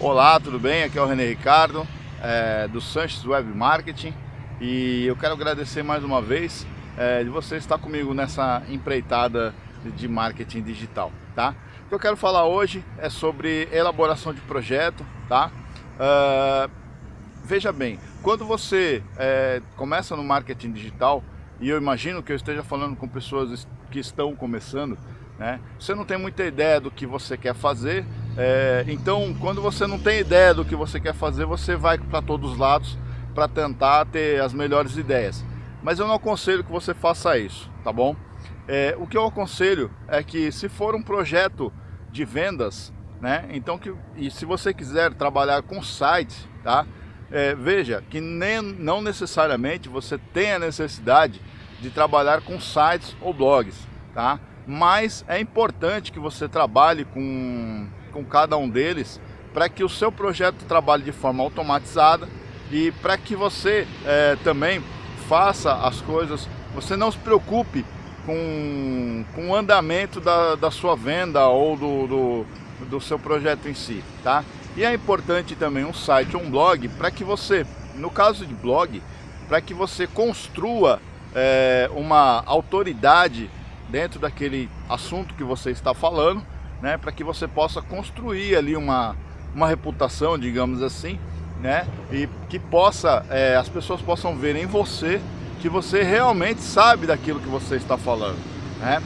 Olá, tudo bem? Aqui é o René Ricardo, é, do Sanches Web Marketing e eu quero agradecer mais uma vez é, de você estar comigo nessa empreitada de marketing digital, tá? O que eu quero falar hoje é sobre elaboração de projeto, tá? Uh, veja bem, quando você é, começa no marketing digital, e eu imagino que eu esteja falando com pessoas que estão começando, né? Você não tem muita ideia do que você quer fazer, é, então quando você não tem ideia do que você quer fazer, você vai para todos os lados para tentar ter as melhores ideias. Mas eu não aconselho que você faça isso, tá bom? É, o que eu aconselho é que se for um projeto de vendas, né? Então que e se você quiser trabalhar com sites, tá? É, veja que nem, não necessariamente você tem a necessidade de trabalhar com sites ou blogs, tá? mas é importante que você trabalhe com, com cada um deles para que o seu projeto trabalhe de forma automatizada e para que você é, também faça as coisas, você não se preocupe com, com o andamento da, da sua venda ou do, do, do seu projeto em si, tá? E é importante também um site um blog para que você, no caso de blog, para que você construa é, uma autoridade dentro daquele assunto que você está falando, né, para que você possa construir ali uma, uma reputação, digamos assim, né, e que possa, é, as pessoas possam ver em você que você realmente sabe daquilo que você está falando, né.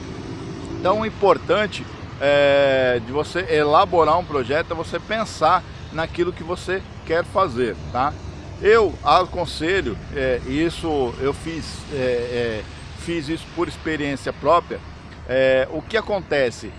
Então o importante é, de você elaborar um projeto é você pensar naquilo que você quer fazer, tá? Eu aconselho, é, isso eu fiz é, é fiz isso por experiência própria, é, o que acontece?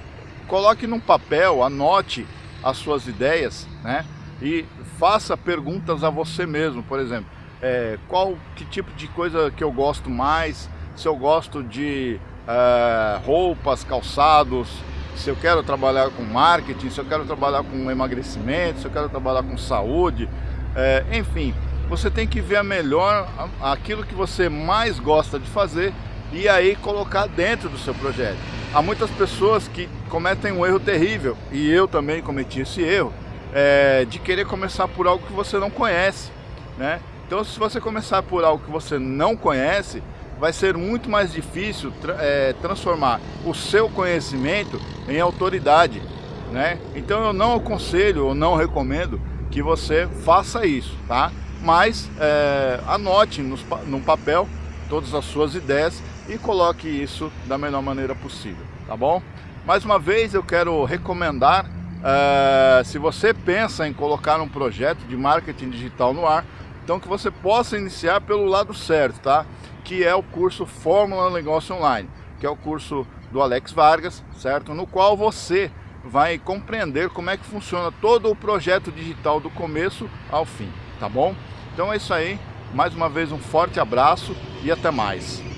Coloque num papel, anote as suas ideias, né? E faça perguntas a você mesmo, por exemplo, é, qual que tipo de coisa que eu gosto mais, se eu gosto de é, roupas, calçados, se eu quero trabalhar com marketing, se eu quero trabalhar com emagrecimento, se eu quero trabalhar com saúde, é, enfim, você tem que ver a melhor aquilo que você mais gosta de fazer e aí colocar dentro do seu projeto. Há muitas pessoas que cometem um erro terrível, e eu também cometi esse erro, é, de querer começar por algo que você não conhece. Né? Então se você começar por algo que você não conhece, vai ser muito mais difícil é, transformar o seu conhecimento em autoridade. Né? Então eu não aconselho ou não recomendo que você faça isso, tá? Mas é, anote no, no papel todas as suas ideias e coloque isso da melhor maneira possível, tá bom? Mais uma vez eu quero recomendar, uh, se você pensa em colocar um projeto de marketing digital no ar, então que você possa iniciar pelo lado certo, tá? Que é o curso Fórmula Negócio Online, que é o curso do Alex Vargas, certo? No qual você vai compreender como é que funciona todo o projeto digital do começo ao fim, tá bom? Então é isso aí, mais uma vez um forte abraço e até mais.